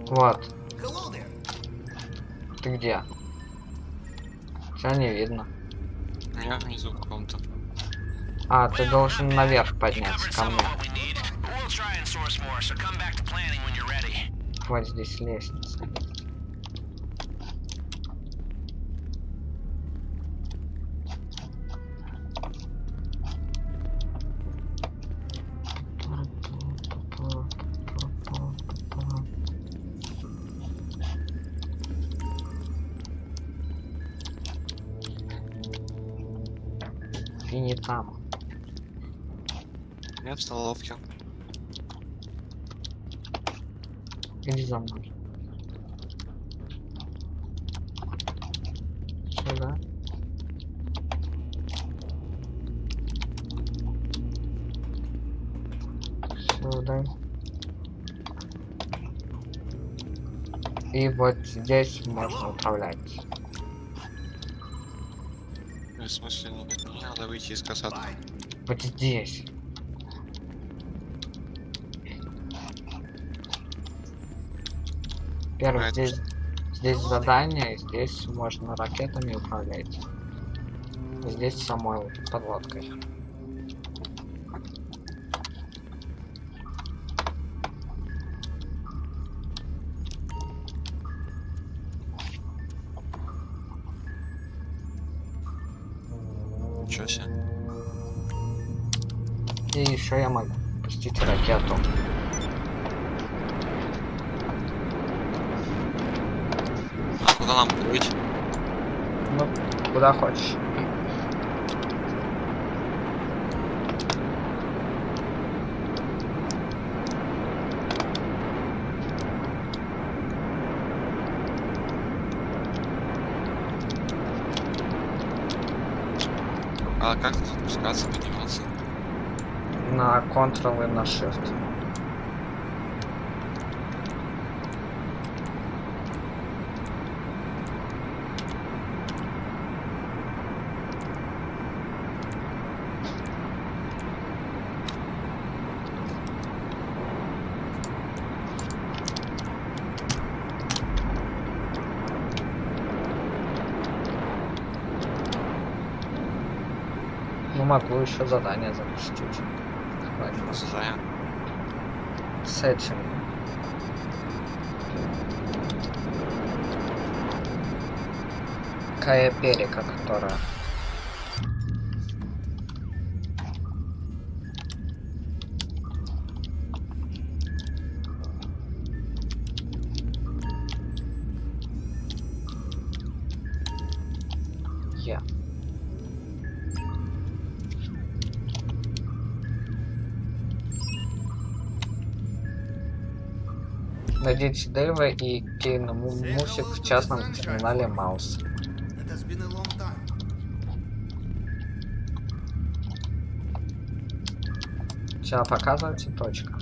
Вот. Ты где? Тебя не видно. Я внизу в каком-то. А, ты должен наверх подняться ко мне. of what we вот здесь можно управлять. В смысле, не, не надо выйти из касаты. Вот здесь. Первое, Right. здесь, здесь задание, здесь можно ракетами управлять. Здесь самой подлодкой. Еще я могу пустить ракету. А куда нам плыть? Ну, куда хочешь. А как тут спускаться? На Ctrl и на Shift. Ну могу еще задание запустить. Хватит. Зая. С. Кая Перика, которая. Найдите Дэйва и Кейна Му- Мусик в частном терминале Маус. Сейчас показывайте точка.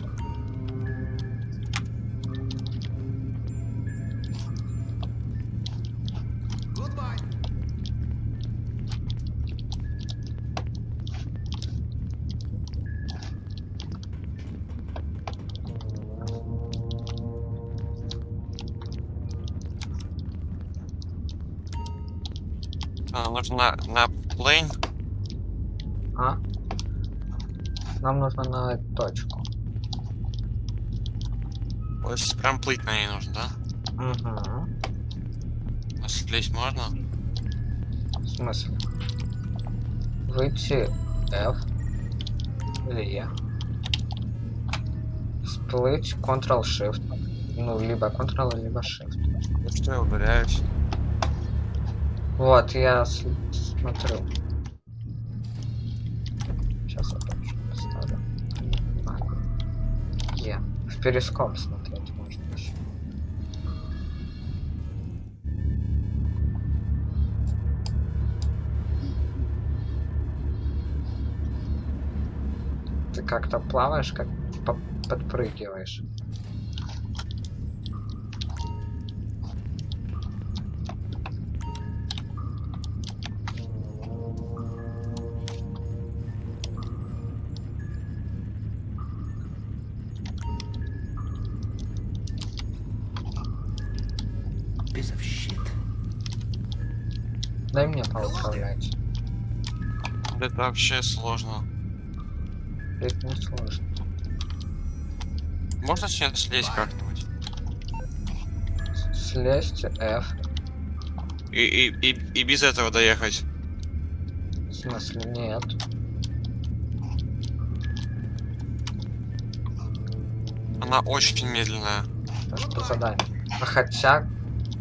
А, нужно на, плейн. А? Нам нужно на точку. Вот сейчас прям плыть на ней нужно, да? Угу. А слезть можно? В смысле? Выйти F или E. Всплыть Ctrl-Shift. Ну, либо Ctrl, либо Shift. Ну что, я ударяюсь. Вот, я смотрю. Сейчас я точку поставлю. А. Е. В перископ смотреть можно еще. Ты как-то плаваешь, как по- подпрыгиваешь. Это вообще сложно. Это не сложно. Можно сейчас слезть как-нибудь? Слезть F. И, и, и, и без этого доехать. В смысле, нет. Она очень медленная. Это что задание? А хотя,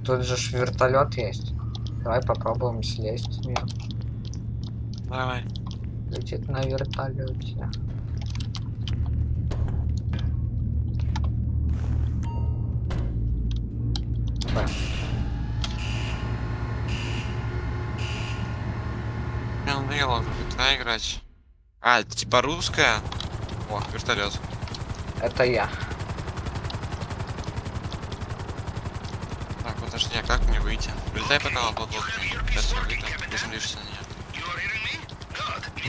тут же вертолет есть. Давай попробуем слезть с нее. Давай. Летит на вертолете. Надоело GTA играть. А, типа русская? О, вертолет. Это я. Так, подожди, а как мне выйти? Прилетай пока на платформу. Сейчас я выйду, Good.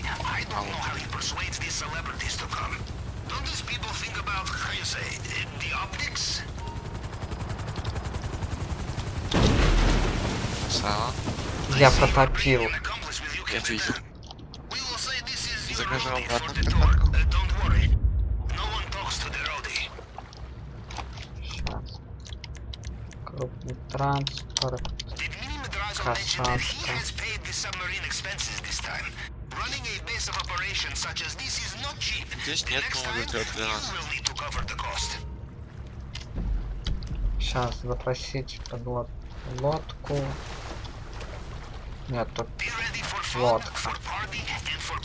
I don't know how he persuades these celebrities to come. Don't these people think about, how you say, eh, the optics? Я you, Я видел. We will say this is Здесь нет нового вертолета для нас. Сейчас запросить подлод... лодку. Нет, тут Лодка. for party, and for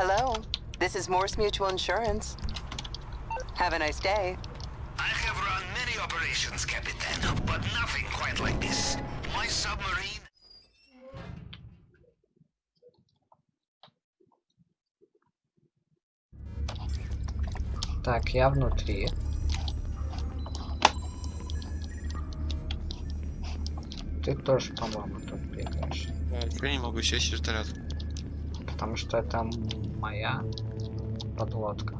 Hello, this is Morse Mutual Insurance. Have a nice day. I have run many operations, Captain, but nothing quite like this. My submarine. Так, я внутри. Ты тоже, по-моему, тут бегаешь. Я не могу сесть в вертолет. Потому что это м- моя подлодка.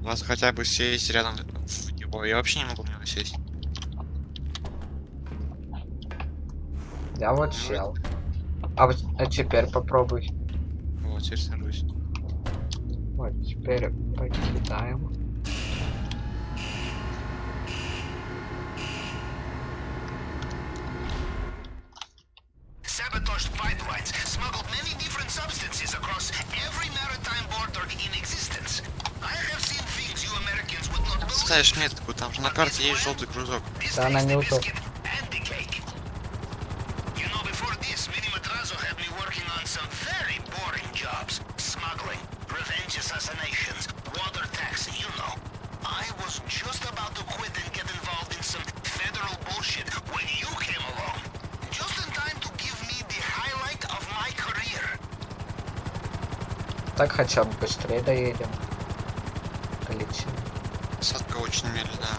У нас хотя бы сесть рядом в него. Я вообще не могу в него сесть. Я вот сел. А, вот- а теперь попробуй. Вот, теперь сажусь. Вот, теперь покидаем. sabotaged pipelines, substances across every maritime border in existence. I have seen things you Americans would not believe. Ставишь метку, там же на карте есть желтый кружок. Да, она не the Так хотя бы быстрее доедем. Полетим. Посадка очень медленная.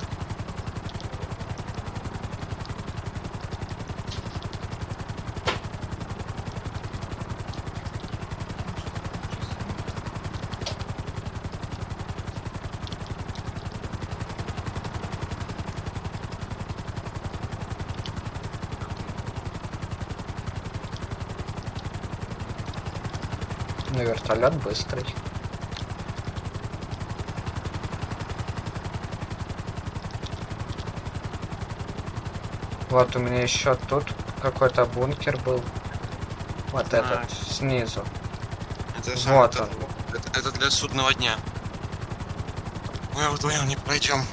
Но вертолет быстрый. Вот у меня еще тут какой-то бункер был. Вот Знаю. этот снизу. Это Вот это, он. это, это для судного дня. Мы вдвоем не пройдем.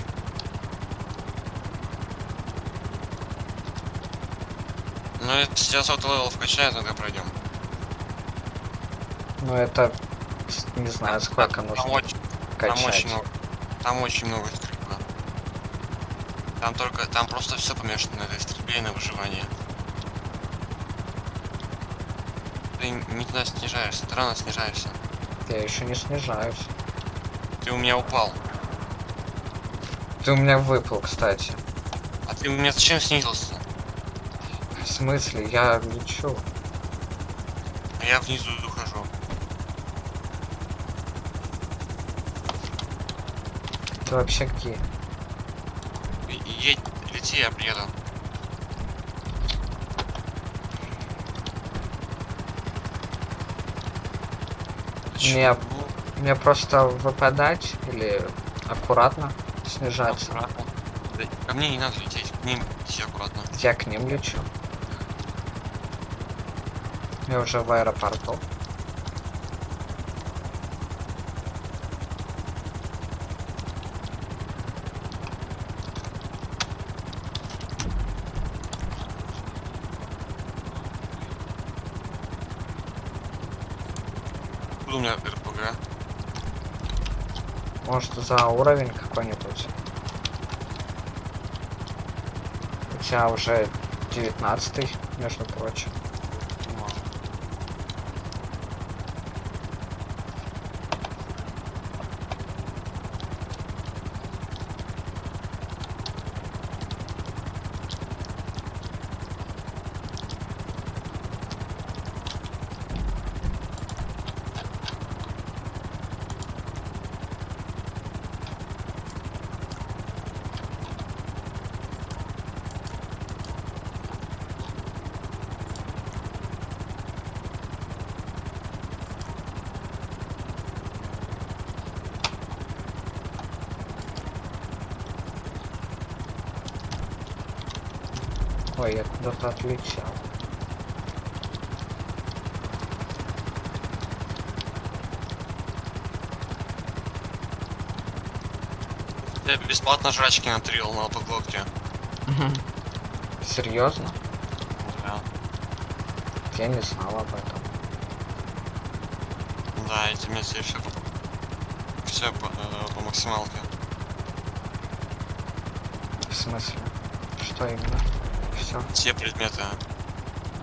Ну, это сейчас вот level вкачаю, тогда пройдем. Ну это не знаю сколько Там нужно очень, там качать. очень много. Там очень много стрельбы. Там только, там просто все помешано на стрельбе и на выживании. Ты не туда снижаешься, ты рано снижаешься. Я еще не снижаюсь. Ты у меня упал. Ты у меня выпал, кстати. А ты у меня зачем снизился? В смысле? Я лечу. А я внизу Ты вообще где? Едь, лети, я приеду. Мне- Мне просто выпадать или аккуратно снижаться? аккуратно. Да, Ко мне не надо лететь, к ним идти аккуратно. Я к ним лечу. Я уже в аэропорту. Меня РПГ? Может за уровень какой-нибудь? У тебя уже 19 между прочим. Ой, я бесплатно жрачки натрил на autoglocke. Серьезно? Да. Я не знал об этом. Да, эти все все все по, э, по максималке. В смысле? Что именно? Все. Все предметы.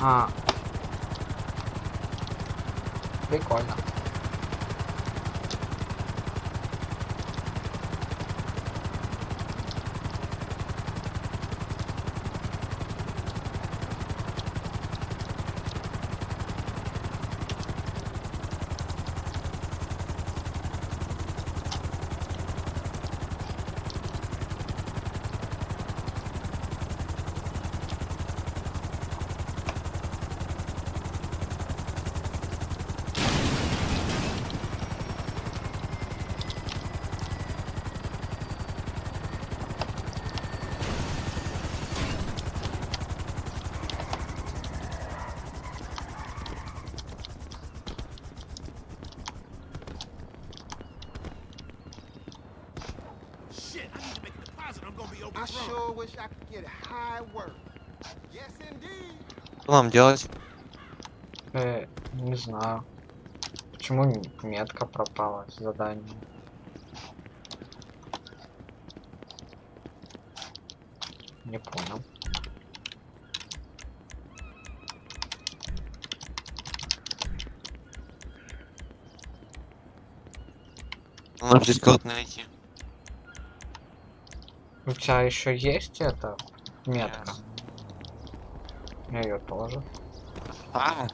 А. Прикольно. Нам делать? Э, не знаю. Почему метка пропала с заданием? Не понял. Надо здесь кого-то найти. У тебя еще есть эта метка? Yes. Ее тоже. А,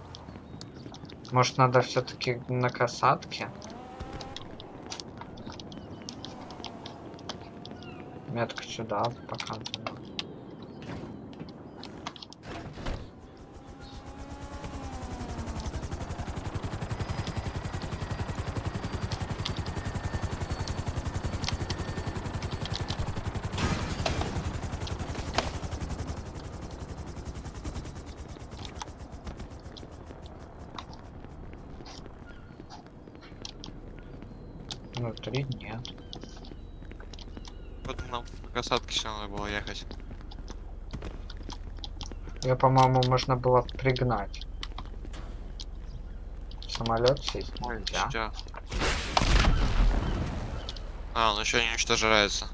Может надо все-таки на касатке? Метка сюда показывала. Внутри нет. вот нам по было ехать. Ее, по-моему, можно было пригнать. самолет сесть Ой, нельзя. чё? А, он еще не уничтожается.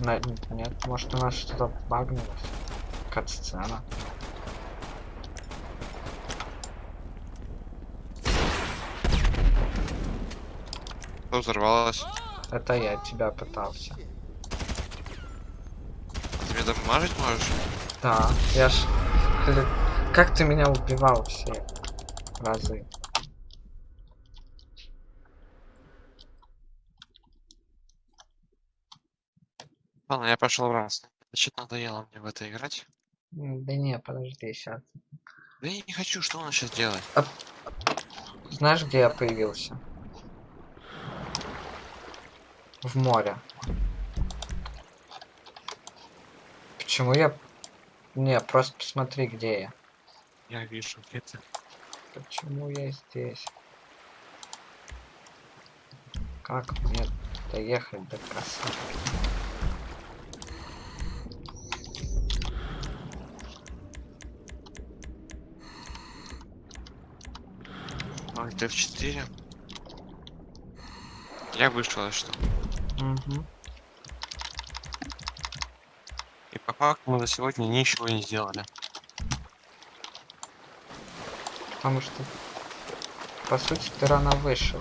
На- Нет, может у нас что-то багнулось. Кат-сцена. Что взорвалось? Это я тебя пытался. Дамажить можешь? Да, я ж... Как ты меня убивал все разы? Ладно, я пошел в раз. Значит, надоело мне в это играть. Да не, подожди, сейчас. Да я не хочу, что он сейчас делает? Знаешь, где я появился? В море. Почему я... Не, просто посмотри, где я. Я вижу, где ты. Почему я здесь? Как мне доехать до красоты? Ой, ты в 4. Я вышел, а что? Угу. Факту мы за сегодня ничего не сделали. Потому что, по сути, ты рано вышел.